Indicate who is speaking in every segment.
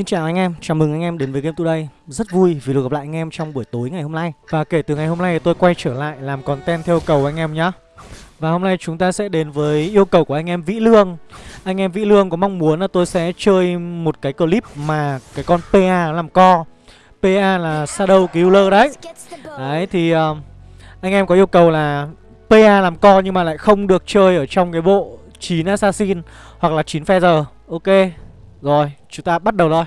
Speaker 1: Xin chào anh em, chào mừng anh em đến với Game Today. Rất vui vì được gặp lại anh em trong buổi tối ngày hôm nay. Và kể từ ngày hôm nay tôi quay trở lại làm content theo cầu anh em nhé Và hôm nay chúng ta sẽ đến với yêu cầu của anh em Vĩ Lương. Anh em Vĩ Lương có mong muốn là tôi sẽ chơi một cái clip mà cái con PA làm co. PA là Shadow Killer đấy. Đấy thì uh, anh em có yêu cầu là PA làm co nhưng mà lại không được chơi ở trong cái bộ 9 Assassin hoặc là 9 Feather. Ok rồi, chúng ta bắt đầu thôi.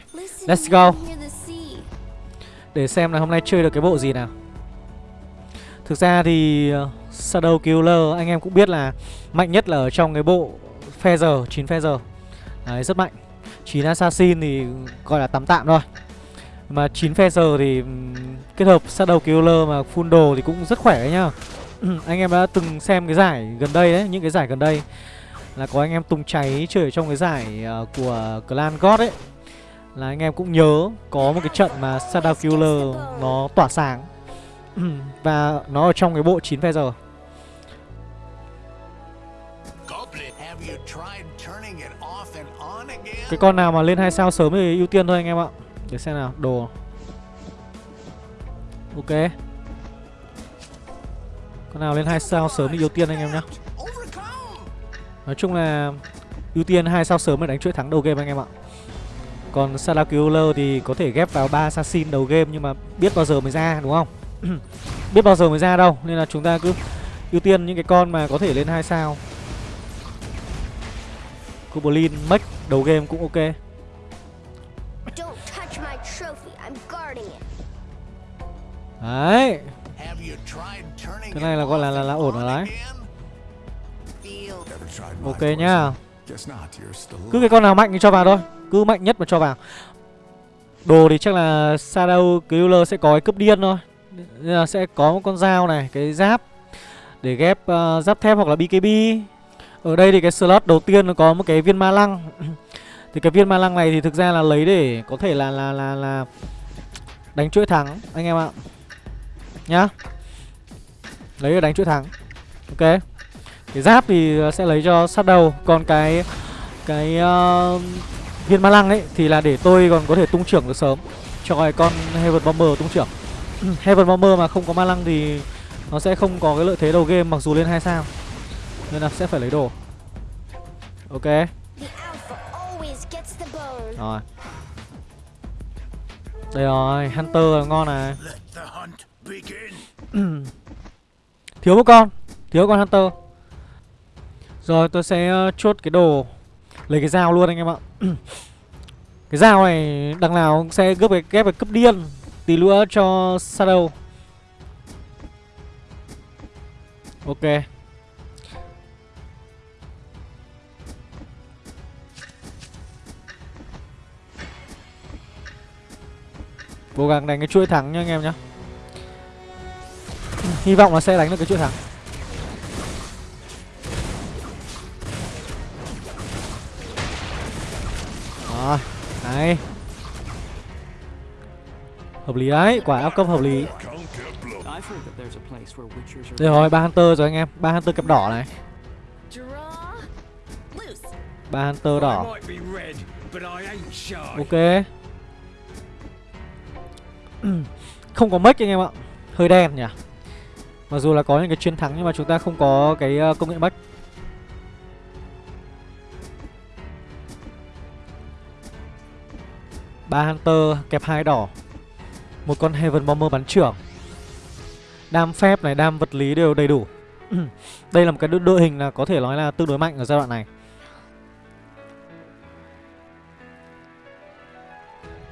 Speaker 1: Let's go. Để xem là hôm nay chơi được cái bộ gì nào. Thực ra thì uh, Shadow Killer anh em cũng biết là Mạnh nhất là ở trong cái bộ Feather, 9 Feather Đấy, rất mạnh. 9 Assassin thì gọi là tạm tạm thôi. Mà 9 Feather thì kết hợp Shadow Killer mà full đồ thì cũng rất khỏe đấy nhá. Anh em đã từng xem cái giải gần đây đấy, những cái giải gần đây là có anh em tung cháy chơi ở trong cái giải uh, của clan god ấy. Là anh em cũng nhớ có một cái trận mà Shadow Killer nó tỏa sáng. Và nó ở trong cái bộ 9 phe giờ. Cái con nào mà lên hai sao sớm thì ưu tiên thôi anh em ạ. Để xem nào đồ. Ok. Con nào lên hai sao sớm thì ưu tiên anh em nhé Nói chung là ưu tiên hai sao sớm để đánh chuỗi thắng đầu game anh em ạ. Còn Salakuler thì có thể ghép vào ba assassin đầu game nhưng mà biết bao giờ mới ra đúng không? biết bao giờ mới ra đâu nên là chúng ta cứ ưu tiên những cái con mà có thể lên hai sao. Goblin Mech đầu game cũng ok. Đấy. Cái này là gọi là là, là ổn rồi đấy. Ok nhá. Cứ cái con nào mạnh thì cho vào thôi. Cứ mạnh nhất mà cho vào. Đồ thì chắc là Shadow Killer sẽ có cái cấp điên thôi. Nên là sẽ có một con dao này Cái giáp. Để ghép uh, giáp thép hoặc là BKB Ở đây thì cái slot đầu tiên nó có một cái viên ma lăng. Thì cái viên ma lăng này thì thực ra là lấy để có thể là là là là Đánh chuỗi thắng anh em ạ. Nhá. Lấy để đánh chuỗi thắng. Ok cái giáp thì ờ, sẽ lấy cho sát đầu Còn cái cái uh, viên ma lăng ấy thì là để tôi còn có thể tung trưởng được sớm cho cái con Heaven Bomber tung trưởng. Heaven Bomber mà không có ma lăng thì nó sẽ không có cái lợi thế đầu game mặc dù lên hai sao. Nên là sẽ phải lấy đồ. Ok. Rồi. Đây rồi, Hunter ngon này. Thiếu một con, thiếu con Hunter. Rồi, tôi sẽ ờ, chốt cái đồ, Lấy cái dao luôn anh em ạ. Cái dao này, đằng nào cũng sẽ gấp cái, ghép cái cấp điên, Tí nữa cho Shadow Ok. Cố gắng đánh cái chuỗi thắng nha anh em nhá. Hy vọng là sẽ đánh được cái chuỗi thắng. Rồi Hợp lý đấy, Quả áp cấp hợp lý. Đây rồi, ba Hunter rồi anh em. Ba Hunter kẹp đỏ này. Ba Hunter đỏ. Ok. Không có mất anh em ạ. Hơi đen nhỉ? Mặc dù là có những cái chiến thắng, nhưng mà chúng ta không có cái ờ, công nghệ mất ba Hunter kẹp hai đỏ. Một con Heaven Bomber bắn trưởng. Đam phép này, đam vật lý đều đầy đủ. Đây là một cái đội hình là có thể nói là tương đối mạnh ở giai đoạn này.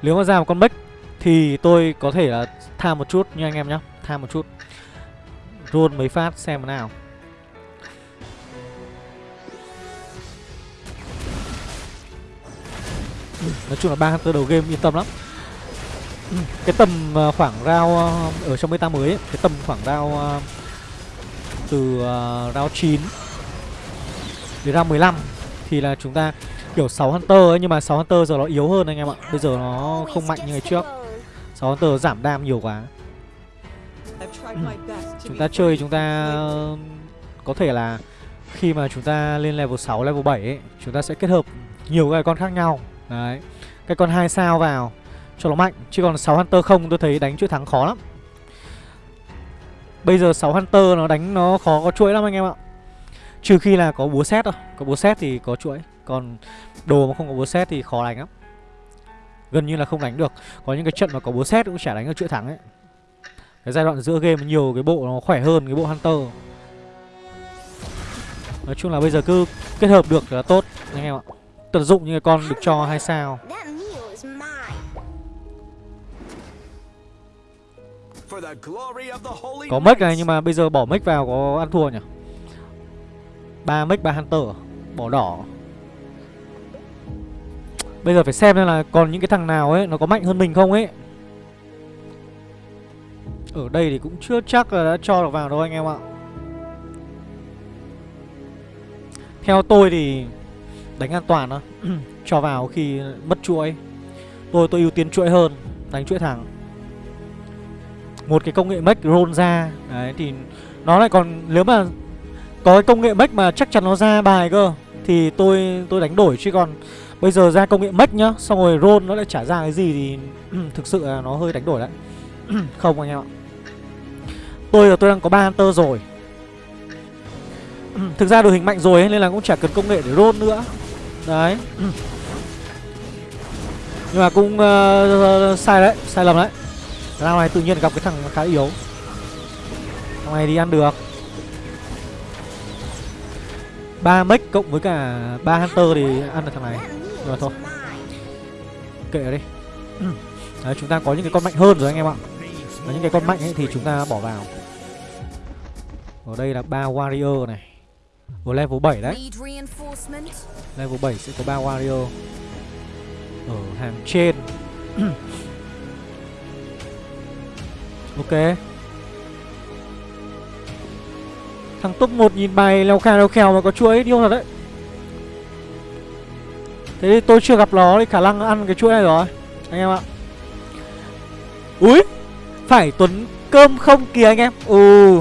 Speaker 1: Nếu mà ra một con Bách Thì tôi có thể là tham một chút nha anh em nhé Tham một chút. Roll mấy phát xem thế nào. Nói chung là ba Hunter đầu game yên tâm lắm. Cái tầm ờ, khoảng rao ờ, Ở trong meta mới ấy, Cái tầm khoảng rao ờ, Từ rao 9 Đến rao 15 Thì là chúng ta kiểu 6 Hunter ấy Nhưng mà 6 Hunter giờ nó yếu hơn anh em ạ. Bây giờ nó không mạnh như ngày trước. 6 Hunter giảm đam nhiều quá. Chúng ta chơi chúng ta Có thể là Khi mà chúng ta lên level 6, level 7 ấy Chúng ta sẽ kết hợp nhiều cái con khác nhau. Đấy. Cái con hai sao vào, cho nó mạnh, chứ còn 6 hunter không, tôi thấy đánh chuỗi thắng khó lắm. Bây giờ 6 hunter nó đánh nó khó có chuỗi lắm anh em ạ. Trừ khi là có búa xét thôi, có búa xét thì có chuỗi, còn đồ mà không có búa xét thì khó đánh lắm. Gần như là không đánh được. Có những cái trận mà có búa xét cũng chả đánh được chuỗi thắng ấy. Cái giai đoạn giữa game nhiều, cái bộ nó khỏe hơn cái bộ hunter. Nói chung là bây giờ cứ kết hợp được là tốt, anh em ạ tận dụng những cái con được cho hai sao?
Speaker 2: That meal is mine.
Speaker 3: For the glory of the holy
Speaker 1: có mic này nhưng mà bây giờ bỏ mic vào có ăn thua nhỉ? Ba mic ba hunter bỏ đỏ. Bây giờ phải xem xem là còn những cái thằng nào ấy nó có mạnh hơn mình không ấy. Ở đây thì cũng chưa chắc là đã cho được vào đâu anh em ạ. Theo tôi thì đánh an toàn thôi cho vào khi mất chuỗi. Tôi tôi ưu tiên chuỗi hơn đánh chuỗi thẳng. Một cái công nghệ mech roll ra đấy thì nó lại còn nếu mà có cái công nghệ mech mà chắc chắn nó ra bài cơ thì tôi tôi đánh đổi. Chứ còn bây giờ ra công nghệ mech nhá xong rồi roll nó lại trả ra cái gì thì thực sự là nó hơi đánh đổi đấy. Không anh em ạ. Tôi là tôi đang có ba hunter rồi. Thực ra đội hình mạnh rồi ấy, nên là cũng chả cần công nghệ để roll nữa đấy. Nhưng mà cũng uh, sai đấy sai lầm đấy. Thằng này tự nhiên gặp cái thằng khá yếu. Thằng này đi ăn được. Ba mech cộng với cả ba hunter thì ăn được thằng này. Rồi thôi. Kệ đi. Đấy chúng ta có những cái con mạnh hơn rồi anh em ạ. Và những cái con mạnh ấy thì chúng ta bỏ vào. Ở đây là ba warrior này. Ở level 7 đấy? Level 7 sẽ có ba warrior. Ở hàng trên. Ok. Thằng top 1 nhìn bài leo khèo leo khèo mà có chuỗi điêu thật đấy. Thế thì tôi chưa gặp nó thì khả năng ăn cái chuỗi này rồi Anh em ạ. Úi! Phải Tuấn cơm không kìa anh em. Ừ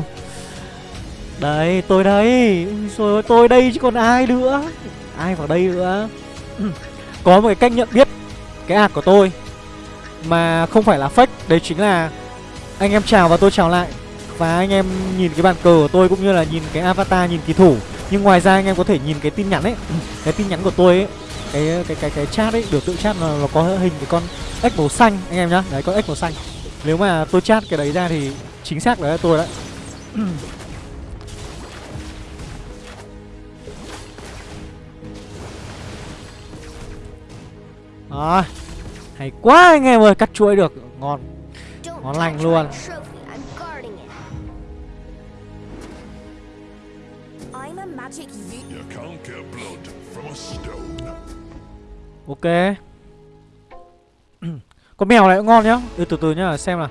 Speaker 1: Đấy tôi đây. Ui Rồi tôi đây chứ còn ai nữa. Ai vào đây nữa? Ừ, có một cái cách nhận biết Cái ạc của tôi Mà không phải là fake Đấy chính là Anh em chào và tôi chào lại. Và anh em nhìn cái bàn cờ của tôi Cũng như là nhìn cái avatar nhìn kỳ thủ. Nhưng ngoài ra anh em có thể nhìn cái tin nhắn ấy. Ừ, cái tin nhắn của tôi ấy cái cái cái cái chat ấy biểu tượng chat nó, nó có hình cái con ếch màu xanh anh em nhá. Đấy con ếch màu xanh. Nếu mà tôi chat cái đấy ra thì chính xác đấy là tôi đấy. Ừ, Đó. hay quá anh em ơi cắt chuỗi được. Ngon. Ngon lành luôn. ok. Con mèo này cũng ngon nhá. Ừ, từ từ nhá xem nào.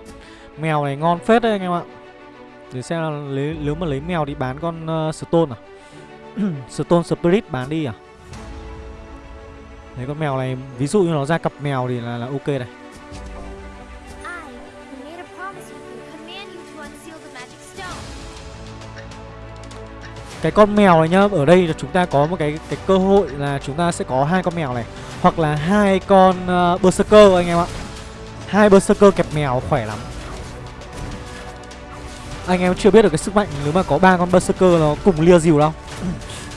Speaker 1: Mèo này ngon phết đấy anh em ạ. Để xem là lấy, nếu mà lấy mèo đi bán con uh, stone à? Stone spirit bán đi à Đấy con mèo này ví dụ như nó ra cặp mèo thì là, là ok này Cái con mèo này nhá, ở đây là chúng ta có một cái cái cơ hội là chúng ta sẽ có hai con mèo này hoặc là hai con uh, berserker anh em ạ. Hai berserker kẹp mèo khỏe lắm. Anh em chưa biết được cái sức mạnh nếu mà có ba con berserker nó cùng lia dìu đâu.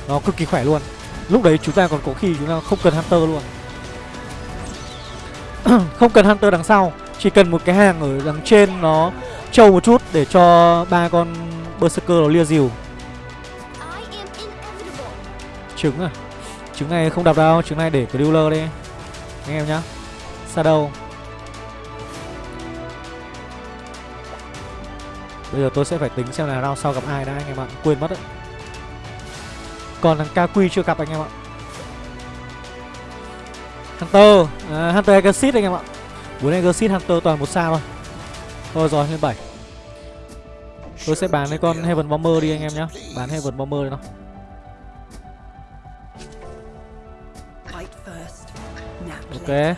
Speaker 1: nó cực kỳ khỏe luôn. Lúc đấy chúng ta còn có khi chúng ta không cần hunter luôn. không cần hunter đằng sau, chỉ cần một cái hàng ở đằng trên nó trâu một chút để cho ba con berserker nó lia dìu. Trứng à? Trứng này không đập đâu trứng này để cái dealer đi. Anh em nhá. Shadow bây giờ tôi sẽ phải tính xem là round sau gặp ai đã anh em ạ. Quên mất đấy còn thằng KQ chưa gặp anh em ạ. Hunter à, Hunter Exit anh em ạ. Bốn Exit Hunter toàn một sao thôi. Thôi rồi lên 7 Tôi sẽ bán cái con Heaven Bomber đi anh em nhá. Bán Heaven Bomber đi nó. Ok.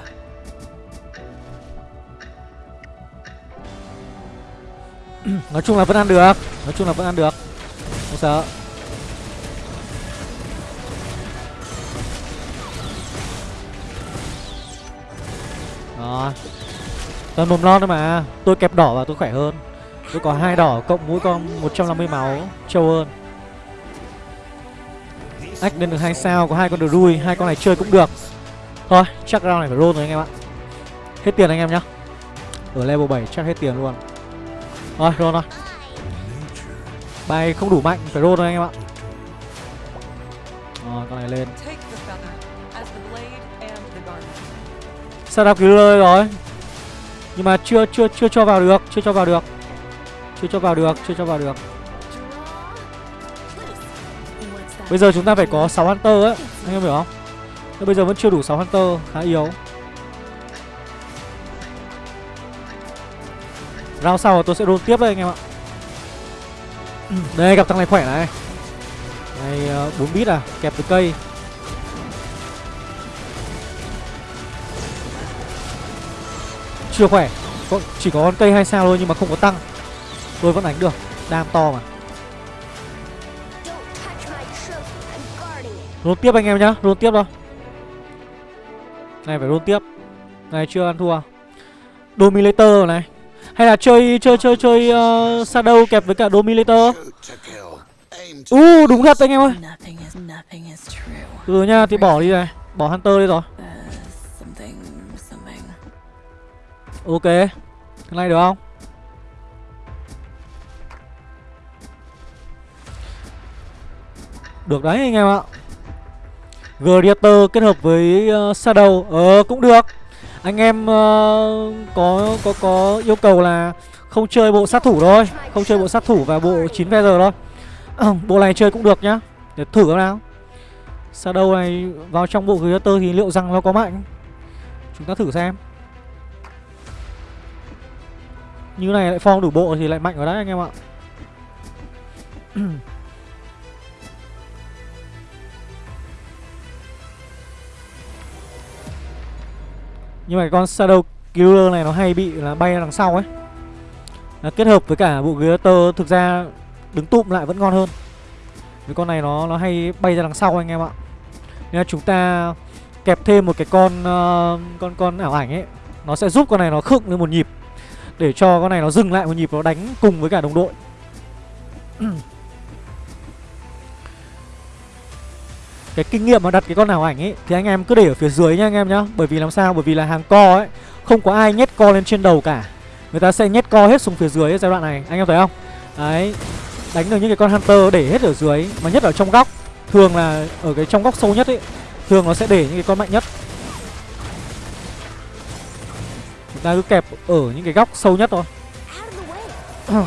Speaker 1: Nói chung là vẫn ăn được. Nói chung là vẫn ăn được. Không sợ. Đó Toàn mồm lon thôi mà. Tôi kẹp đỏ và tôi khỏe hơn. Tôi có hai đỏ cộng mũi con 150 máu. Trâu hơn. Ách lên được hai sao. Có hai con được đuôi. Hai con này chơi cũng được. Thôi, chắc round này phải roll rồi anh em ạ. Hết tiền anh em nhá. Ở level 7 chắc hết tiền luôn. Thôi, roll thôi. Bài không đủ mạnh, Phải roll thôi anh em ạ. Rồi, con này lên. Sao đào cứu lời rồi. Nhưng mà chưa chưa chưa cho vào được, Chưa cho vào được. Chưa cho vào được, Chưa cho vào được. Bây giờ chúng ta phải có 6 Hunter ấy, Anh em hiểu không? Nhưng bây giờ vẫn chưa đủ 6 Hunter, Khá yếu. Round sau tôi sẽ roll tiếp đây anh em ạ. Đây, gặp thằng này khỏe này. Này ờ, 4 bit à Kẹp từ cây. Chưa khỏe. Có, Chỉ có con cây 2 sao thôi nhưng mà không có tăng. Tôi vẫn đánh được. Đam to mà. Roll tiếp anh em nhá. Roll tiếp thôi. Này phải roll tiếp. Này chưa ăn thua. Dominator này. Hay là chơi chơi chơi chơi uh, Shadow kẹp với cả Dominator? U uh, đúng thật anh em ơi.
Speaker 4: Nothing is nothing is true.
Speaker 1: Ừ nha thì bỏ đi này. Bỏ Hunter đi rồi Ok Cái này được không? Được đấy anh em ạ. Gladiator kết hợp với uh, Shadow Ờ cũng được. Anh em uh, có có có yêu cầu là Không chơi bộ sát thủ thôi. Không chơi bộ sát thủ và bộ 9 giờ thôi. Bộ này chơi cũng được nhá. Để thử xem nào. Shadow này vào trong bộ Gladiator thì liệu rằng nó có mạnh? Chúng ta thử xem. Như này lại form đủ bộ thì lại mạnh ở đấy anh em ạ. Nhưng mà cái con Shadow Killer này nó hay bị là bay ra đằng sau ấy. Là Kết hợp với cả bộ Greater thực ra đứng tụm lại vẫn ngon hơn. Với con này nó nó hay bay ra đằng sau anh em ạ. Nên là chúng ta kẹp thêm một cái con uh, con con ảo ảnh ấy. Nó sẽ giúp con này nó khựng lên một nhịp để cho con này nó dừng lại một nhịp, nó đánh cùng với cả đồng đội. Cái kinh nghiệm mà đặt cái con nào ảnh ấy, Thì anh em cứ để ở phía dưới nha anh em nhá. Bởi vì làm sao? Bởi vì là hàng co ấy, Không có ai nhét co lên trên đầu cả. Người ta sẽ nhét co hết xuống phía dưới giai đoạn này, Anh em thấy không? Đấy, Đánh được những cái con Hunter để hết ở dưới, Mà nhất ở trong góc. Thường là ở cái trong góc sâu nhất ấy, Thường nó sẽ để những cái con mạnh nhất. Ta cứ kẹp ở những cái góc sâu nhất thôi.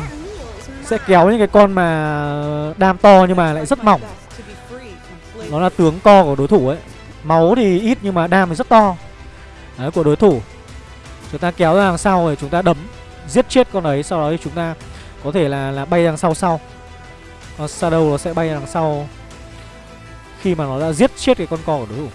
Speaker 1: Sẽ kéo những cái con mà đam to nhưng mà lại rất mỏng. Nó là tướng co của đối thủ ấy. Máu thì ít nhưng mà đam thì rất to. Đấy, của đối thủ. Chúng ta kéo ra đằng sau rồi chúng ta đấm, Giết chết con đấy Sau đó thì chúng ta có thể là là bay đằng sau sau. Con Shadow nó sẽ bay đằng sau Khi mà nó đã giết chết cái con co của đối thủ.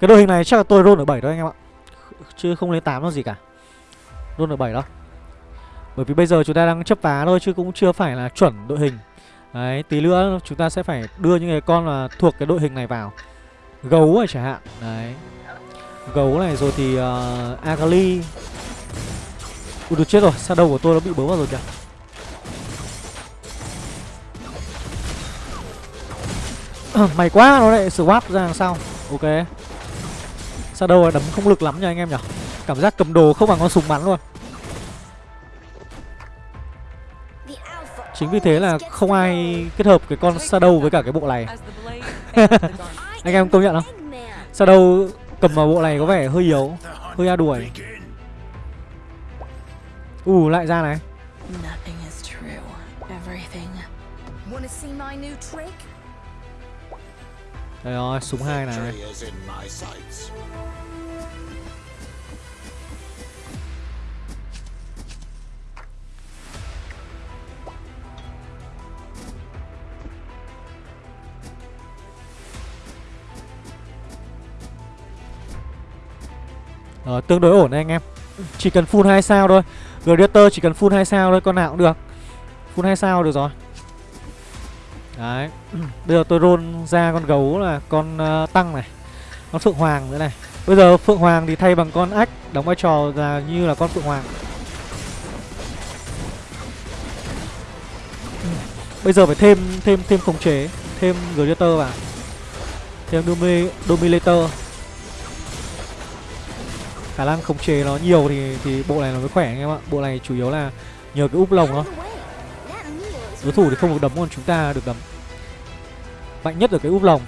Speaker 1: Cái đội hình này chắc là tôi roll ở 7 thôi anh em ạ. Chứ không lên 8 đâu gì cả. Roll ở 7 đó Bởi vì bây giờ chúng ta đang chấp vá thôi Chứ cũng chưa phải là chuẩn đội hình. Đấy, tí nữa chúng ta sẽ phải đưa những cái con là thuộc cái đội hình này vào. Gấu này chẳng hạn. Đấy. Gấu này rồi thì ờ, uh, Agali Ui được chết rồi, sao đầu của tôi nó bị bớ vào rồi kìa ờ, Mày quá, nó lại swap ra đằng sau. Ok. Shadow đấm không lực lắm nha anh em nhỉ Cảm giác cầm đồ không bằng con súng bắn luôn. Chính vì thế là không ai kết hợp cái con Shadow với cả cái bộ này Anh em công nhận không? Shadow cầm vào bộ này có vẻ hơi yếu Hơi a đuổi
Speaker 5: Ủ
Speaker 1: uh, lại ra này Đây rồi, súng hai này. Ờ, tương đối ổn đấy anh em. Chỉ cần full 2 sao thôi. Gladiator chỉ cần full 2 sao thôi, con nào cũng được. Full 2 sao được rồi Đấy. Bây giờ tôi roll ra con gấu là con uh, tăng này Con Phượng Hoàng nữa này. Bây giờ Phượng Hoàng thì thay bằng con ách Đóng vai trò là như là con Phượng Hoàng. Bây giờ phải thêm thêm thêm khống chế Thêm Gladiator vào. Thêm Domi, Dominator Khả năng khống chế nó nhiều thì thì bộ này nó mới khỏe anh em ạ. Bộ này chủ yếu là nhờ cái úp lồng thôi. Đối thủ thì không được đấm còn chúng ta được đấm. Mạnh nhất ở cái úp lồng.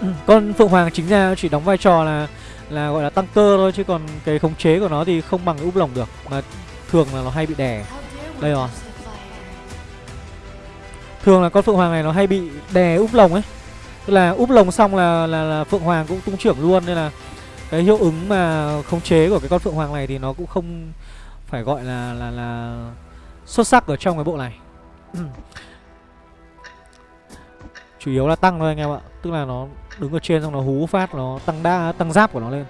Speaker 1: Con Phượng Hoàng chính ra chỉ đóng vai trò là là gọi là tăng cơ thôi chứ còn cái khống chế của nó thì không bằng cái úp lồng được mà thường là nó hay bị đè. Đây rồi. Thường là con phượng hoàng này nó hay bị đè úp lồng ấy. Tức là úp lồng xong là là, là phượng hoàng cũng tung trưởng luôn nên là cái hiệu ứng mà khống chế của cái con phượng hoàng này thì nó cũng không phải gọi là là là xuất sắc ở trong cái bộ này. Chủ yếu là tăng thôi anh em ạ. Tức là nó đứng ở trên xong nó hú phát, nó tăng đa, tăng giáp của nó lên.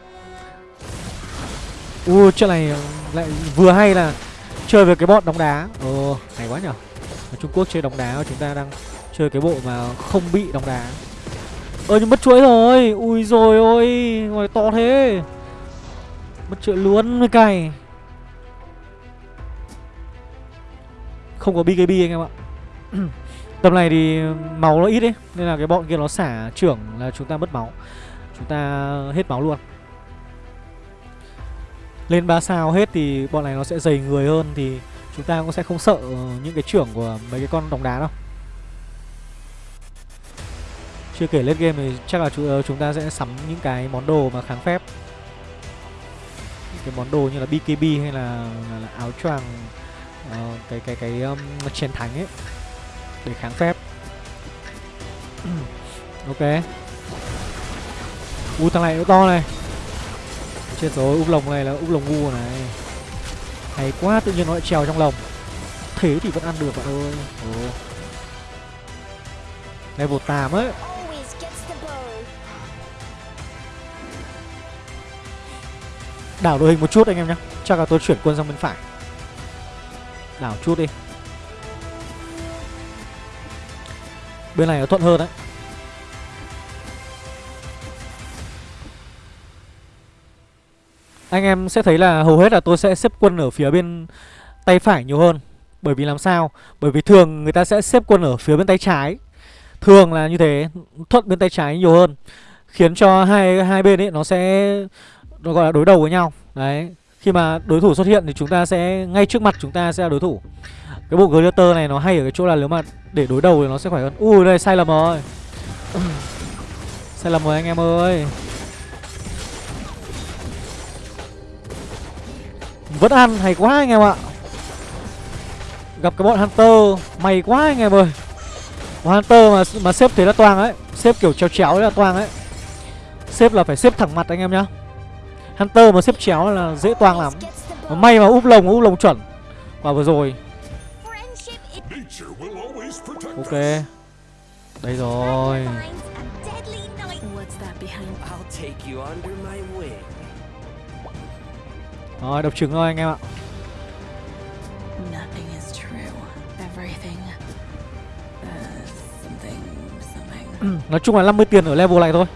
Speaker 1: U chuyện này lại vừa hay là chơi với cái bọn đóng đá. Ồ, hay quá nhở. Ở trung quốc chơi đóng đá, chúng ta đang chơi cái bộ mà không bị đóng đá. Ơ, nhưng mất chuỗi rồi. Ui rồi ôi ngoài to thế. Mất chuỗi luôn mới cày. Không có bkb anh em ạ. Tầm này thì máu nó ít ấy nên là cái bọn kia nó xả trưởng là chúng ta mất máu. Chúng ta hết máu luôn. Lên 3 sao hết thì bọn này nó sẽ dày người hơn thì chúng ta cũng sẽ không sợ những cái trưởng của mấy cái con đóng đá đâu. Chưa kể lên game thì chắc là chu- chúng ta sẽ sắm những cái món đồ mà kháng phép. Những cái món đồ như là BKB hay là, là, là áo choàng ờ, cái cái cái um, chiến thắng ấy để kháng phép. Ok. U thằng này nó to này. Chết rồi úp lồng này là úp lồng ngu này. Hay quá tự nhiên nó lại trèo trong lồng. Thế thì vẫn ăn được bạn ơi. Ồ. Level 8 ấy. Đảo đội hình một chút anh em nhé chắc là tôi chuyển quân sang bên phải đảo chút đi. Bên này nó thuận hơn đấy. Anh em sẽ thấy là hầu hết là tôi sẽ xếp quân ở phía bên tay phải nhiều hơn. Bởi vì làm sao? Bởi vì thường người ta sẽ xếp quân ở phía bên tay trái. Thường là như thế, thuận bên tay trái nhiều hơn. Khiến cho hai hai bên ấy nó sẽ, nó gọi là đối đầu với nhau. Đấy khi mà đối thủ xuất hiện thì chúng ta sẽ, ngay trước mặt chúng ta sẽ là đối thủ. Cái bộ gladiator này nó hay ở cái chỗ là nếu mà để đối đầu thì nó sẽ khỏe hơn. Ui, đây, sai lầm rồi. Sai lầm rồi anh em ơi. Vẫn ăn, hay quá anh em ạ. Gặp cái bọn hunter, may quá anh em ơi. Bọn hunter mà mà xếp thế là toang ấy. Xếp kiểu chéo chéo là toang ấy. Xếp là phải xếp thẳng mặt anh em nhá hunter mà xếp chéo là dễ toang lắm. Mà may mà úp lồng úp lồng chuẩn. Và vừa rồi. Ok. Đây rồi. Rồi độc trứng thôi anh em ạ. Nói chung là 50 tiền ở level này thôi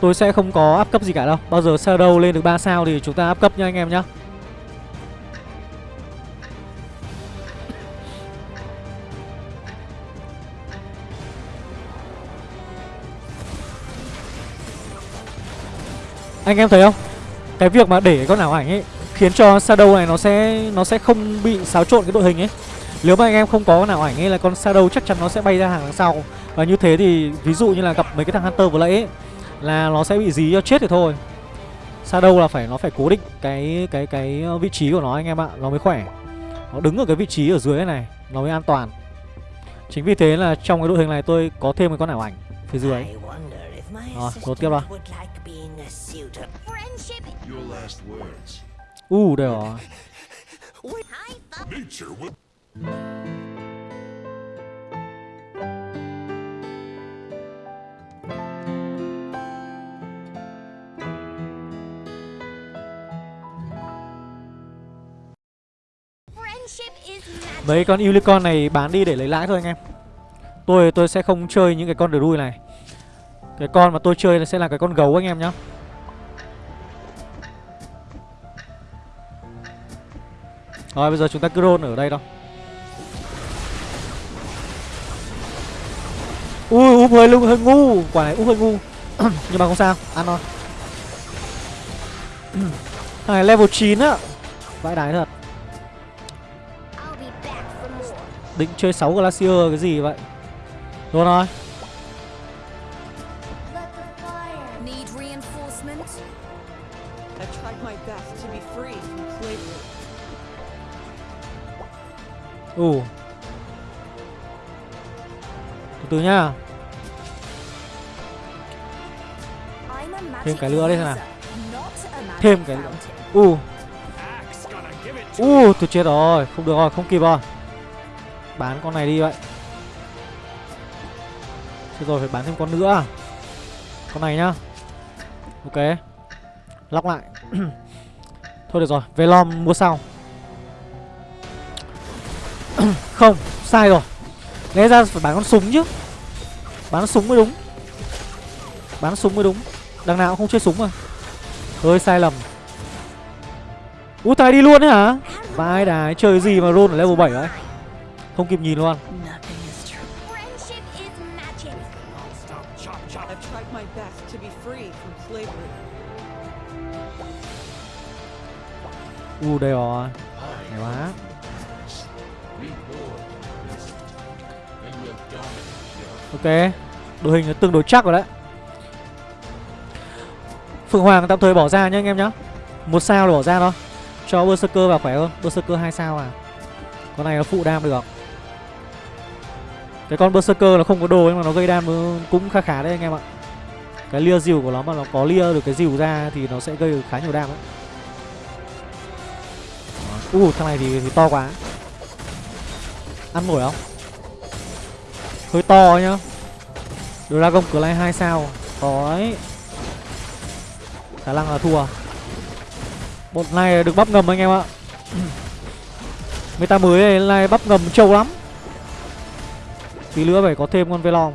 Speaker 1: tôi sẽ không có áp cấp gì cả đâu. Bao giờ shadow lên được 3 sao thì chúng ta áp cấp nha anh em nhá. Anh em thấy không? Cái việc mà để con ảo ảnh ấy khiến cho shadow này nó sẽ nó sẽ không bị xáo trộn cái đội hình ấy. Nếu mà anh em không có con ảo ảnh ấy là con shadow chắc chắn nó sẽ bay ra hàng đằng sau. Và như thế thì ví dụ như là gặp mấy cái thằng hunter vừa nãy ấy, là nó sẽ bị dí cho chết thì thôi. Shadow là phải nó phải cố định cái cái cái vị trí của nó anh em ạ nó mới khỏe. Nó đứng ở cái vị trí ở dưới này nó mới an toàn. Chính vì thế là trong cái đội hình này tôi có thêm cái con ảo ảnh phía dưới. Rồi, đột tiếp
Speaker 5: words.
Speaker 1: u uh, đây rồi Mấy con unicorn này bán đi để lấy lãi thôi anh em. Tôi tôi sẽ không chơi những cái con đuôi này. Cái con mà tôi chơi sẽ là cái con gấu anh em nhá. Rồi, bây giờ chúng ta cứ roll ở đây đâu Ui, úp hơi lung, hơi ngu. Quả này úp hơi ngu. Nhưng mà không sao, Ăn thôi. Thằng này level 9 á. Vãi đái thật. Định chơi 6 Glacier cái gì vậy? Rồi rồi
Speaker 2: Let the fire.
Speaker 4: Need reinforcement? I tried my best to be free from slavery.
Speaker 1: Ồ. Từ từ nhá. Thêm cái nữa đây xem nào. Thêm cái nữa.
Speaker 2: fountain.
Speaker 1: U
Speaker 3: Axe gonna give it to
Speaker 1: U tôi chết rồi. Không được rồi không kịp rồi Bán con này đi vậy. Chết rồi, phải bán thêm con nữa à? Con này nhá. Ok. Lóc lại. Thôi được rồi Velom mua sau. Không, Sai rồi. Lẽ ra phải bán con súng chứ. Bán súng mới đúng. Bán súng mới đúng. Đằng nào cũng không chơi súng mà. Hơi sai lầm. Út tài đi luôn đấy hả? Vãi đái, chơi gì mà roll ở level 7 vậy? Không kịp nhìn luôn. U đây rồi. Hay quá. Ok. Đội hình nó tương đối chắc rồi đấy. Phượng Hoàng tạm thời bỏ ra nhá anh em nhá. Một sao là bỏ ra thôi. Cho Berserker vào khỏe hơn. Berserker hai sao à. Con này nó phụ đam được cái con Berserker nó không có đồ nhưng mà nó gây đam cũng khá khá đấy anh em ạ. Cái lia dìu của nó mà nó có lia được cái dìu ra thì nó sẽ gây được khá nhiều đam đấy U uh, thằng này thì, thì to quá. Ăn nổi không? Hơi to nhá. Dragon Clay 2 sao. Khó ấy Khả năng là thua. Một này được bắp ngầm anh em ạ. Meta mới này này bắp ngầm trâu lắm. Tí nữa phải có thêm con Velong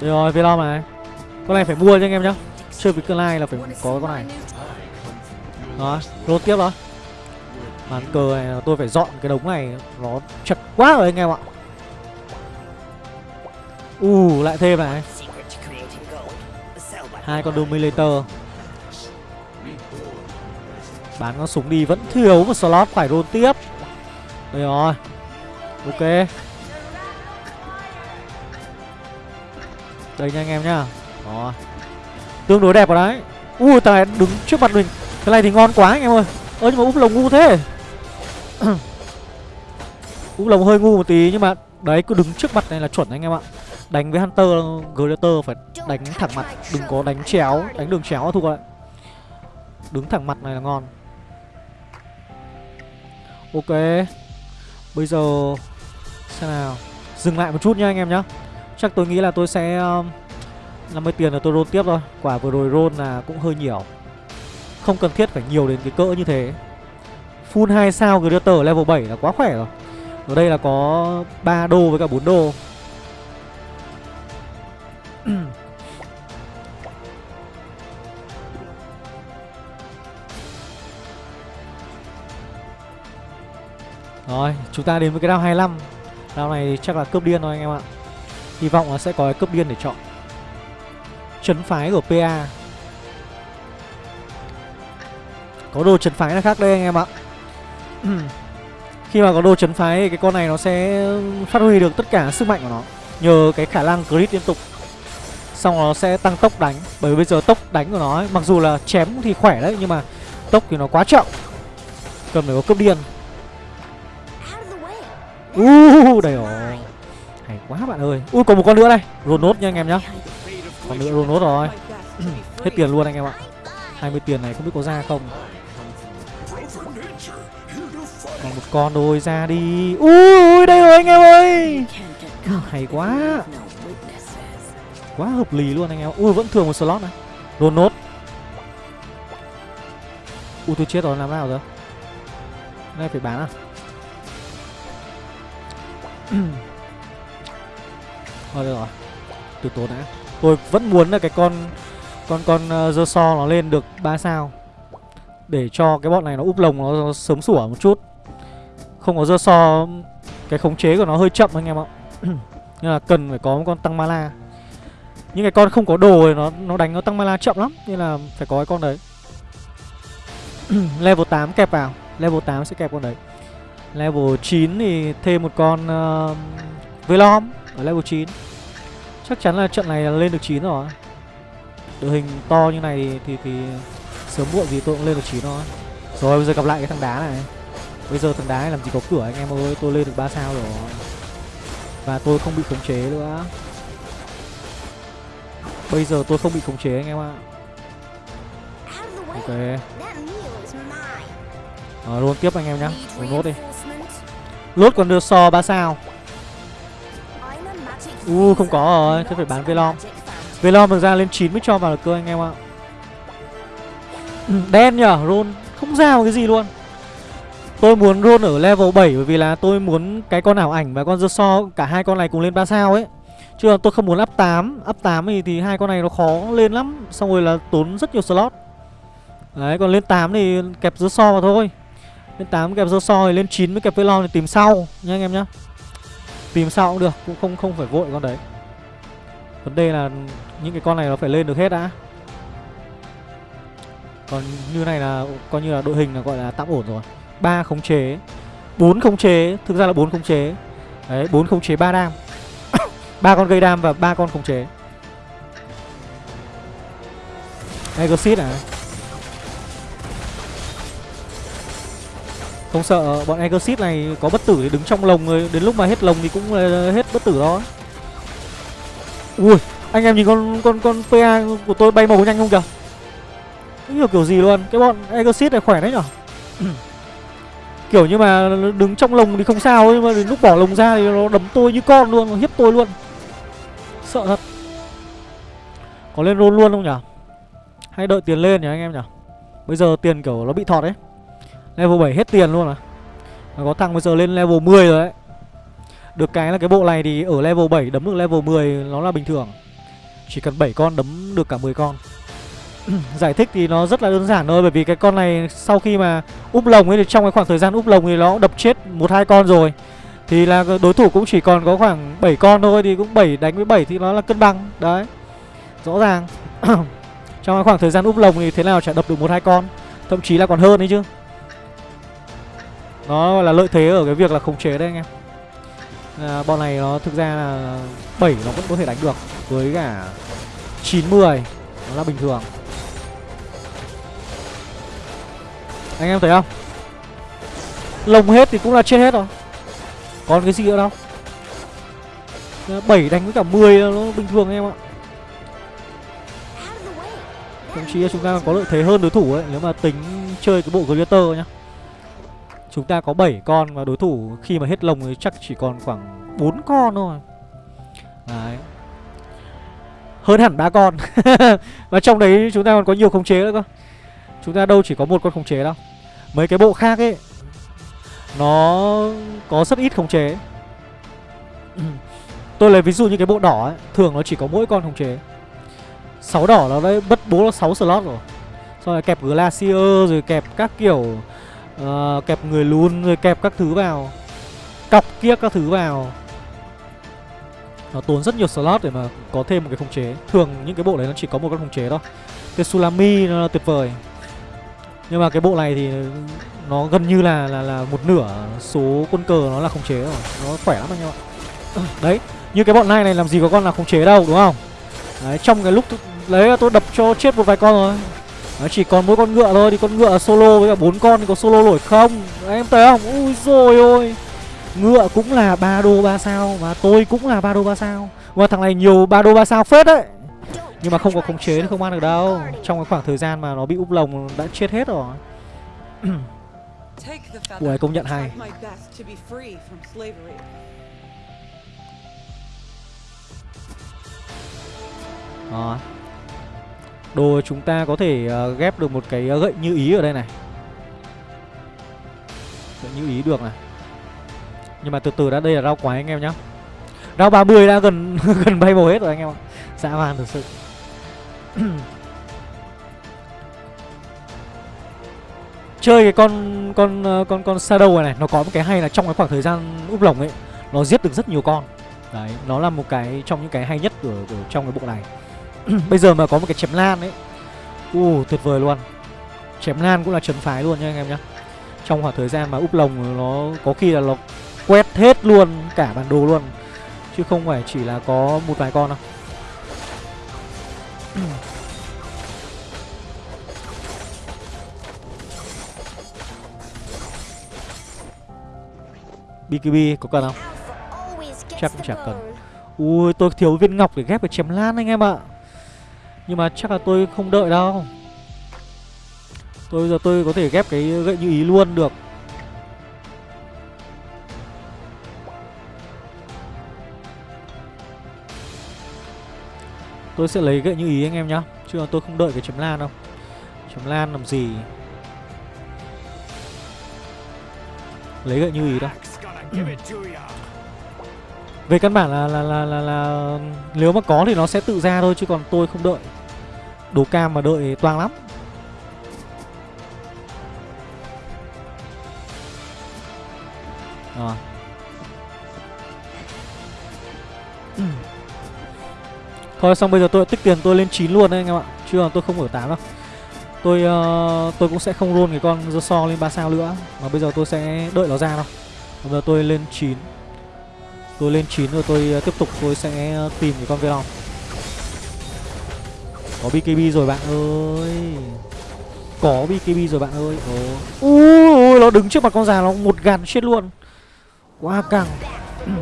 Speaker 1: Được rồi Velong này. Con này phải mua cho anh em nhá. Chơi với cơn lai là phải có con này. Đó, rốt tiếp đó. Màn cờ này là tôi phải dọn cái đống này Nó chật quá rồi anh em ạ. U lại thêm này. Hai con Dominator. Bán con súng đi, vẫn thiếu một slot phải roll tiếp. Đây rồi. Ok. Đây nha anh em nhá. Rồi Tương đối đẹp rồi đấy. Ui tài đứng trước mặt mình. Cái này thì ngon quá anh em ơi. Ơ, nhưng mà úp lồng ngu thế. Úp lồng hơi ngu một tí, nhưng mà Đấy, cứ đứng trước mặt này là chuẩn anh em ạ. Đánh với Hunter Gladiator phải đánh thẳng mặt. Đừng có đánh chéo, Đánh đường chéo là thua Đứng thẳng mặt này là ngon. Ok. Bây giờ Xem nào. Dừng lại một chút nha anh em nhá. Chắc tôi nghĩ là tôi sẽ um, 50 tiền là tôi roll tiếp thôi. Quả vừa rồi roll là cũng hơi nhiều. Không cần thiết phải nhiều đến cái cỡ như thế. Full 2 sao Gladiator level 7 là quá khỏe rồi. Ở đây là có 3 đô với cả 4 đô. Rồi, chúng ta đến với cái round 25 Round này chắc là cướp điên thôi anh em ạ. Hy vọng là sẽ có cái cướp điên để chọn. Trấn phái của PA Có đồ trấn phái là khác đây anh em ạ? Khi mà có đồ trấn phái thì cái con này nó sẽ phát huy được tất cả sức mạnh của nó. Nhờ cái khả năng crit liên tục. Xong nó sẽ tăng tốc đánh. Bởi vì bây giờ tốc đánh của nó ấy, Mặc dù là chém thì khỏe đấy Nhưng mà tốc thì nó quá chậm. Cần phải có cướp điên. Uh, đây rồi Hay quá bạn ơi. Ui còn một con nữa đây. Rồn nốt nha anh em nhá. Còn nữa rồn nốt rồi. Hết tiền luôn anh em ạ. 20 tiền này không biết có ra không. Còn một con thôi ra đi. Ui đây rồi anh em ơi. Hay quá. Quá hợp lý luôn anh em. Ui vẫn thường một slot này. Rồn nốt. Ui tôi chết rồi làm nào rồi Cái này phải bán à? thôi được rồi. Từ tốn đã. Tôi vẫn muốn là cái con con con uh, so nó lên được 3 sao. Để cho cái bọn này nó úp lồng nó, nó sớm sủa một chút. Không có dơ so cái khống chế của nó hơi chậm anh em ạ. Nên là cần phải có một con tăng mala những cái con không có đồ thì nó nó đánh nó tăng mala chậm lắm nên là phải có cái con đấy. Level 8 kẹp vào. Level 8 sẽ kẹp con đấy level 9 thì thêm một con uh, Velom ở level 9 chắc chắn là trận này là lên được 9 rồi. Đội hình to như này thì thì sớm muộn gì tôi cũng lên được 9 thôi. Rồi bây giờ gặp lại cái thằng đá này. Bây giờ thằng đá này làm gì có cửa anh em ơi tôi lên được 3 sao rồi. Và tôi không bị khống chế nữa. Bây giờ tôi không bị khống chế anh em ạ. Ok. Ờ, luôn tiếp anh em nhá. Mình nốt đi? Lốt còn đưa so 3 sao U không
Speaker 2: user,
Speaker 1: có rồi Thế phải bán Velom. Velom được ra lên 9 mới cho vào được cơ anh em ạ Ừ, Đen nhở Roll không ra một cái gì luôn Tôi muốn roll ở level 7 bởi vì là tôi muốn cái con ảo ảnh và con dơ so cả hai con này cùng lên 3 sao ấy. Chứ là tôi không muốn up 8, up 8 thì, thì hai con này nó khó lên lắm, xong rồi là tốn rất nhiều slot. Đấy, còn lên 8 thì kẹp dơ so vào thôi. Lên 8 kẹp rô soi lên 9 mới kẹp Velom thì tìm sau nha anh em nhá. Tìm sau cũng được, cũng không không phải vội con đấy. Vấn đề là những cái con này nó phải lên được hết đã. Còn như này là coi như là đội hình là gọi là tạm ổn rồi ba khống chế bốn khống chế thực ra là bốn khống chế đấy bốn khống chế ba đam ba con gây đam và ba con khống chế exit à không sợ, bọn Egosip này có bất tử thì đứng trong lồng rồi, đến lúc mà hết lồng thì cũng ờ, hết bất tử đó. Ui, anh em nhìn con con con pa của tôi bay màu nhanh không kìa? Không hiểu kiểu gì luôn, cái bọn Egosip này khỏe đấy nhở? Kiểu như mà đứng trong lồng thì không sao, Nhưng mà đến lúc bỏ lồng ra thì nó đấm tôi như con luôn, Nó hiếp tôi luôn. Sợ thật. Có lên roll luôn không nhở? Hay đợi tiền lên nhỉ anh em nhở? Bây giờ tiền kiểu nó bị thọt đấy. Level 7 hết tiền luôn à? Mà có thằng bây giờ lên level 10 rồi đấy. Được cái là cái bộ này thì ở level 7 đấm được level 10 nó là bình thường. Chỉ cần 7 con đấm được cả 10 con. Giải thích thì nó rất là đơn giản thôi, bởi vì cái con này sau khi mà úp lồng ấy thì trong cái khoảng thời gian úp lồng thì nó đập chết một hai con rồi. Thì là đối thủ cũng chỉ còn có khoảng 7 con thôi thì cũng 7 đánh với 7 thì nó là cân bằng, đấy. Rõ ràng. Trong cái khoảng thời gian úp lồng thì thế nào chả đập được một hai con, thậm chí là còn hơn đấy chứ nó là lợi thế ở cái việc là khống chế đấy anh em. À, bọn này nó thực ra là 7 nó vẫn có thể đánh được với cả 9 10 nó là bình thường. Anh em thấy không? Lồng hết thì cũng là chết hết rồi. Còn cái gì nữa đâu? À, 7 đánh với cả 10 nó bình thường anh em ạ. Thậm chí là chúng ta có lợi thế hơn đối thủ ấy Nếu mà tính chơi cái bộ Glitter nhá. Chúng ta có 7 con và đối thủ khi mà hết lồng thì chắc chỉ còn khoảng 4 con thôi. Đấy. Hơn hẳn ba con. Và trong đấy chúng ta còn có nhiều khống chế nữa cơ. Chúng ta đâu chỉ có một con khống chế đâu. Mấy cái bộ khác ấy, Nó có rất ít khống chế. Tôi lấy ví dụ như cái bộ đỏ ấy, Thường nó chỉ có mỗi con khống chế. 6 đỏ nó đấy bất bố là 6 slot rồi. Xong rồi kẹp Glacier, rồi kẹp các kiểu à, Kẹp người luôn rồi kẹp các thứ vào. Cọc kia các thứ vào. Nó tốn rất nhiều slot để mà có thêm một cái khống chế. Thường những cái bộ đấy nó chỉ có một cái khống chế thôi. Tetsulami nó tuyệt vời. Nhưng mà cái bộ này thì nó gần như là là là một nửa số quân cờ nó là khống chế rồi. Nó khỏe lắm anh em ạ. Đấy, như cái bọn này này làm gì có con là khống chế đâu đúng không? Đấy, trong cái lúc lấy tôi đập cho chết một vài con rồi. Đấy, chỉ còn mỗi con ngựa thôi thì con ngựa solo với cả bốn con thì có solo nổi không? Em thấy không? Ui rồi ôi. Ngựa cũng là ba đô ba sao và tôi cũng là ba đô ba sao. Và thằng này nhiều ba đô ba sao phết đấy. Nhưng mà không có khống chế thì không ăn được đâu. Trong cái khoảng thời gian mà nó bị úp lồng đã chết hết rồi. Ủa, công nhận hay.
Speaker 4: tried
Speaker 1: Đồ chúng ta có thể ờ, ghép được một cái ờ, gậy như ý ở đây này. Gậy như ý được này. Nhưng mà từ từ đã đây là rau quái anh em nhá. Rau 30 đã gần gần bay màu hết rồi anh em ạ. Dã man thực sự. Chơi cái con con ờ, con con Shadow này, này Nó có một cái hay là trong cái khoảng thời gian úp lồng ấy Nó giết được rất nhiều con. Đấy, nó là một cái trong những cái hay nhất của, của trong cái bộ này. Bây giờ mà có một cái chém lan ấy. U tuyệt vời luôn. Chém lan cũng là trấn phái luôn nha anh em nhá. Trong khoảng thời gian mà úp lồng nó có khi là nó quét hết luôn cả bản đồ luôn. Chứ không phải chỉ là có một vài con đâu. BKB có cần không? Chắc cũng chả cần. Ui tôi thiếu viên ngọc để ghép cái chém lan anh em ạ nhưng mà chắc là tôi không đợi đâu. Tôi bây giờ tôi có thể ghép cái gậy như ý luôn được. Tôi sẽ lấy gậy như ý anh em nhá Chứ là tôi không đợi cái chấm lan đâu. Chấm lan làm gì? Lấy gậy như ý đâu. Về căn bản là là, là là là nếu mà có thì nó sẽ tự ra thôi chứ còn tôi không đợi. Đồ cam mà đợi toang lắm. Rồi. Thôi xong bây giờ tôi tích tiền tôi lên 9 luôn đấy anh em ạ. Chứ còn tôi không ở 8 đâu. Tôi uh, tôi cũng sẽ không luôn cái con dơ so lên 3 sao nữa mà bây giờ tôi sẽ đợi nó ra đâu. Bây giờ tôi lên 9 Tôi lên 9 rồi tôi uh, tiếp tục tôi sẽ ờ, tìm cái con Venom có BKB rồi bạn ơi. Có BKB rồi bạn ơi. Ồ. Ui ôi, nó đứng trước mặt con già nó một gàn chết luôn. Quá căng.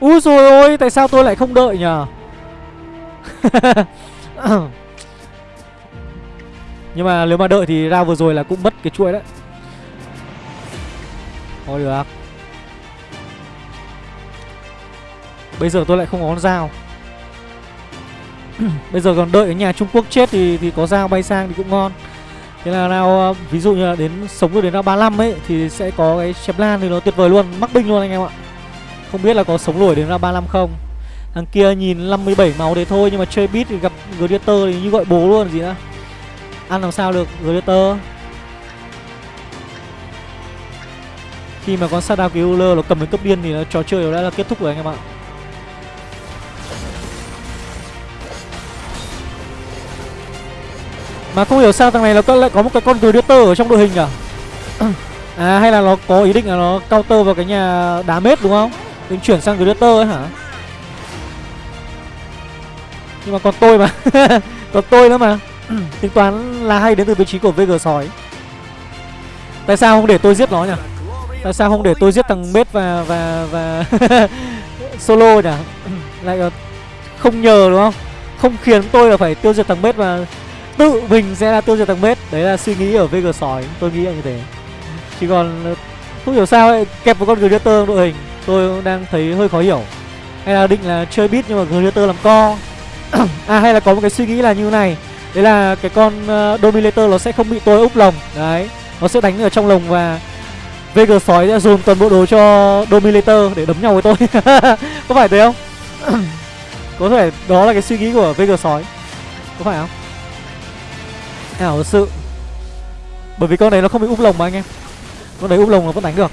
Speaker 1: Úi rồi ôi Tại sao tôi lại không đợi nhờ? Nhưng mà nếu mà đợi thì ra vừa rồi là cũng mất cái chuỗi đấy. Thôi được. Bây giờ tôi lại không có con dao. Bây giờ còn đợi ở nhà Trung Quốc chết thì thì có dao bay sang thì cũng ngon. Thế là nào à, ví dụ như là đến, sống được đến năm 35 ấy, Thì sẽ có cái chém lan thì nó tuyệt vời luôn, Mắc binh luôn anh em ạ. Không biết là có sống nổi đến năm 35 không. Thằng kia nhìn 57 máu đấy thôi, Nhưng mà chơi beat thì gặp Gladiator thì như gọi bố luôn, gì nữa Ăn làm sao được, Gladiator. Khi mà con Shadow Killer nó cầm đến cấp điên thì nó trò chơi nó đã là kết thúc rồi anh em ạ. Mà không hiểu sao thằng này nó có lại có một cái con Gladiator ở trong đội hình à? À hay là nó có ý định là nó counter vào cái nhà đá mết đúng không? Định chuyển sang Gladiator ấy hả? Nhưng mà còn tôi mà. Còn tôi nữa mà. Tính toán là hay đến từ vị trí của VG sói. Tại sao không để tôi giết nó nhỉ? Tại sao không để tôi giết thằng Mết và và và solo nhỉ? Lại không nhờ đúng không? Không khiến tôi là phải tiêu diệt thằng Mết và tự mình sẽ là tiêu diệt thằng Mết. Đấy là suy nghĩ ở VG sói. Tôi nghĩ là như thế. Chỉ còn ờ, không hiểu sao ấy, kẹp một con Gladiator trong đội hình Tôi cũng đang thấy hơi khó hiểu. Hay là định là chơi bit nhưng mà Gladiator làm co. À hay là có một cái suy nghĩ là như này. Đấy là cái con uh, Dominator nó sẽ không bị tôi úp lồng. Đấy Nó sẽ đánh ở trong lồng và VG sói sẽ dồn toàn bộ đồ cho Dominator để đấm nhau với tôi. Có phải thế không? có thể đó là cái suy nghĩ của VG sói? Có phải không? Ảo thật sự. Bởi vì con đấy nó không bị úp lồng mà anh em. Con đấy úp lồng nó vẫn đánh được.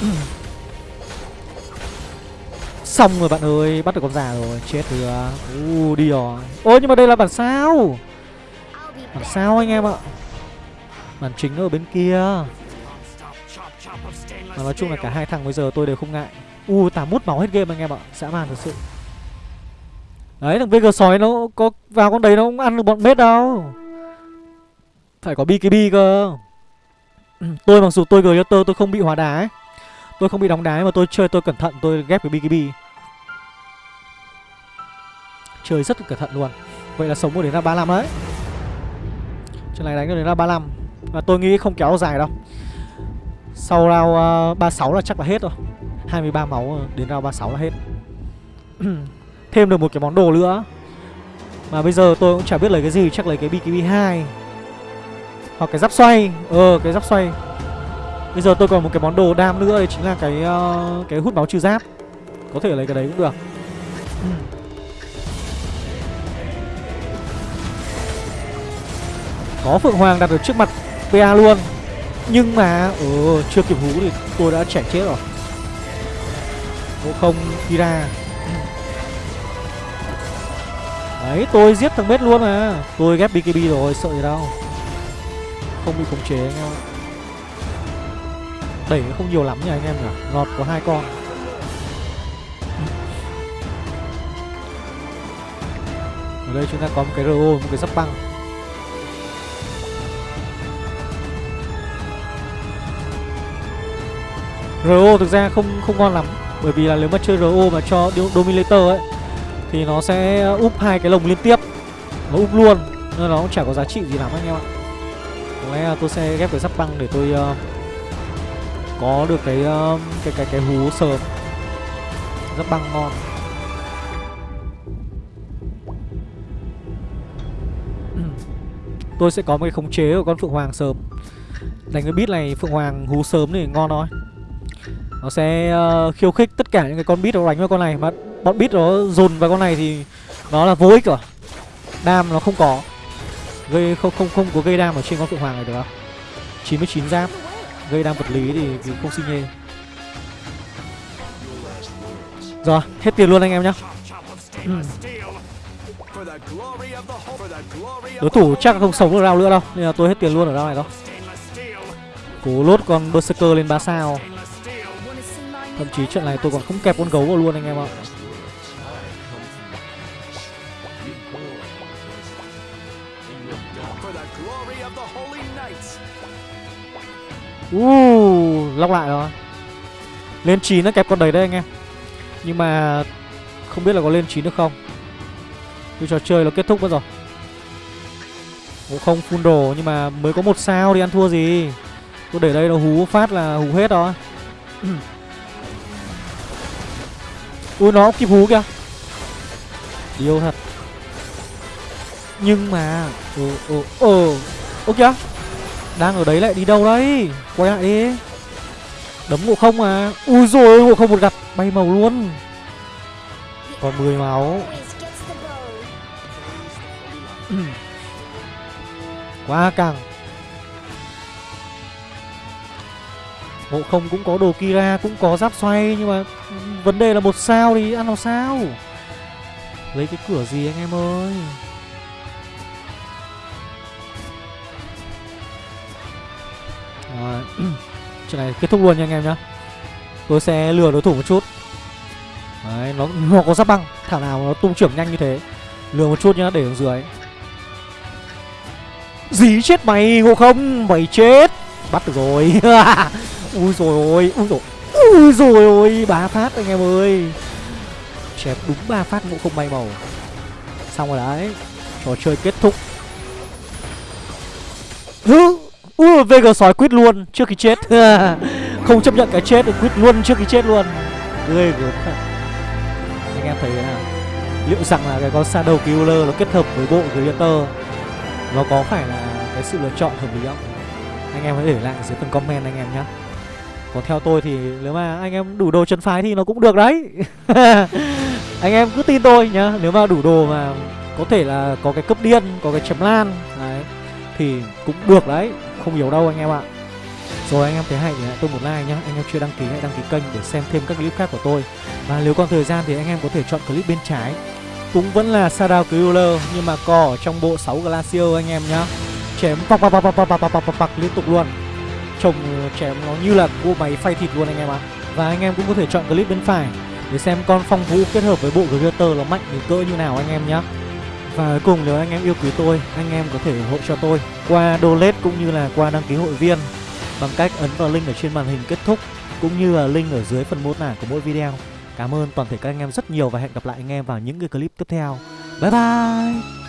Speaker 1: Xong rồi bạn ơi, Bắt được con già rồi. Chết thừa U à. đi rồi. Ôi, nhưng mà đây là bản sao? Bản sao anh em ạ? Bản chính nó ở bên kia. Mà nói chung là cả hai thằng bây giờ tôi đều không ngại. U tả mút máu hết game anh em ạ. Dã man thật sự. Đấy, thằng VG sói nó có vào con đấy nó không ăn được bọn mết đâu. Phải có BKB cơ. Tôi mặc dù tôi Gladiator tôi tôi không bị hóa đá ấy. Tôi không bị đóng đá mà tôi chơi tôi cẩn thận tôi ghép cái BKB Chơi rất cẩn thận luôn. Vậy là sống một đến ra 35 đấy. Trận này đánh được đến ra 35 Và tôi nghĩ không kéo dài đâu. Sau round ờ, uh, 36 là chắc là hết rồi. 23 máu đến round 36 là hết. Thêm được một cái món đồ nữa. Mà bây giờ tôi cũng chả biết lấy cái gì Chắc lấy cái BKB 2 hoặc cái giáp xoay. Ờ cái giáp xoay. Bây giờ tôi còn một cái món đồ đam nữa Đấy chính là cái uh, cái hút máu trừ giáp. Có thể lấy cái đấy cũng được. Ừ. Có Phượng Hoàng đặt được trước mặt PA luôn. Nhưng mà Ờ chưa kịp hú thì tôi đã chảy chết rồi. Ngộ không Kira Đấy tôi giết thằng bếp luôn mà. Tôi ghép BKB rồi sợ gì đâu. Không bị khống chế anh em ạ. Đẩy không nhiều lắm nha anh em nhỉ. Ngọt có hai con. Ở đây chúng ta có một cái RO Một cái sắp băng. RO thực ra không không ngon lắm. Bởi vì là nếu mà chơi RO mà cho Dominator ấy, Thì nó sẽ úp hai cái lồng liên tiếp. Nó úp luôn, Nên nó cũng chả có giá trị gì lắm anh em ạ. Có lẽ là tôi sẽ ghép cái sắp băng để tôi uh, Có được cái uh, cái cái cái hú sớm sắp băng ngon. Tôi sẽ có một cái khống chế của con Phượng Hoàng sớm. Đánh cái bit này Phượng Hoàng hú sớm thì ngon thôi. Nó sẽ uh, khiêu khích tất cả những cái con bit nó đánh vào con này mà bọn bit nó dồn vào con này thì nó là vô ích rồi. Đam nó không có gây không không không có gây đam ở trên con phượng hoàng này được không? 99 giáp. Gây đam vật lý thì, thì không xin nhê. Rồi hết tiền luôn anh em nhá. Ừ. Đối thủ chắc không sống được rau nữa đâu nên là tôi hết tiền luôn ở đâu này đó cố lốt con berserker lên 3 sao. Thậm chí trận này tôi còn không kẹp con gấu vào luôn anh em ạ. Uh, lóc lại rồi. Lên 9 nó kẹp con đấy đấy anh em. Nhưng mà Không biết là có lên 9 được không. Như trò chơi nó kết thúc mất rồi. Cũng không full đồ Nhưng mà mới có một sao thì ăn thua gì. Tôi để đây nó hú phát là hú hết đó. Ui nó kịp hú kìa. Điêu thật. Nhưng mà Ồ ồ ồ Ô kìa. Đang ở đấy lại đi đâu đấy? Quay lại đi. Đấm ngộ không à? Ui rồi ngộ không một gặp, Bay màu luôn. Còn 10 máu. Quá căng. Ngộ không cũng có đồ Kira, Cũng có giáp xoay, Nhưng mà vấn đề là một sao thì ăn làm sao? Lấy cái cửa gì anh em ơi? Rồi Chuyện này kết thúc luôn nha anh em nhá. Tôi sẽ lừa đối thủ một chút. Đấy nó, nó có giáp băng Thảo nào nó tung trưởng nhanh như thế Lừa một chút nhá để ở dưới. Dí chết mày ngộ không? Mày chết. Bắt được rồi. Ui rồi ôi Ui rồi Ui rồi ôi Ba phát anh em ơi. Chém đúng ba phát ngộ không bay màu. Xong rồi đấy Trò chơi kết thúc. Hứ! Ui VG sói quýt luôn Trước khi chết. Không chấp nhận cái chết thì quýt luôn trước khi chết luôn. Ghê gớm thật. Anh em thấy thế nào? Liệu rằng là cái con Shadow Killer nó kết hợp với bộ Creator Nó có phải là cái sự lựa chọn hợp lý không? Anh em hãy để lại dưới phần comment anh em nhé Còn theo tôi thì nếu mà anh em đủ đồ chân phái thì nó cũng được đấy. Anh em cứ tin tôi nhá. Nếu mà đủ đồ mà có thể là có cái cấp điên, có cái chấm lan Đấy Thì cũng được đấy. Không yếu đâu anh em ạ. Rồi anh em thấy hay thì hãy tôi một like nhé. Anh em chưa đăng ký hãy đăng ký kênh để xem thêm các clip khác của tôi. Và nếu còn thời gian thì anh em có thể chọn clip bên trái. Cũng vẫn là Shadow Killer Nhưng mà có ở trong bộ 6 Glacier anh em nhá. Chém bọc bọc bọc bọc bọc bọc bọc bọc liên tục luôn. Trông ờ, chém nó như là cua máy phay thịt luôn anh em ạ. Và anh em cũng có thể chọn clip bên phải Để xem con phong vũ kết hợp với bộ Greater nó mạnh đến cỡ như nào anh em nhá và cuối cùng nếu anh em yêu quý tôi, anh em có thể ủng hộ cho tôi qua donate cũng như là qua đăng ký hội viên bằng cách ấn vào link ở trên màn hình kết thúc cũng như là link ở dưới phần mô tả của mỗi video. Cảm ơn toàn thể các anh em rất nhiều và hẹn gặp lại anh em vào những cái clip tiếp theo. Bye bye!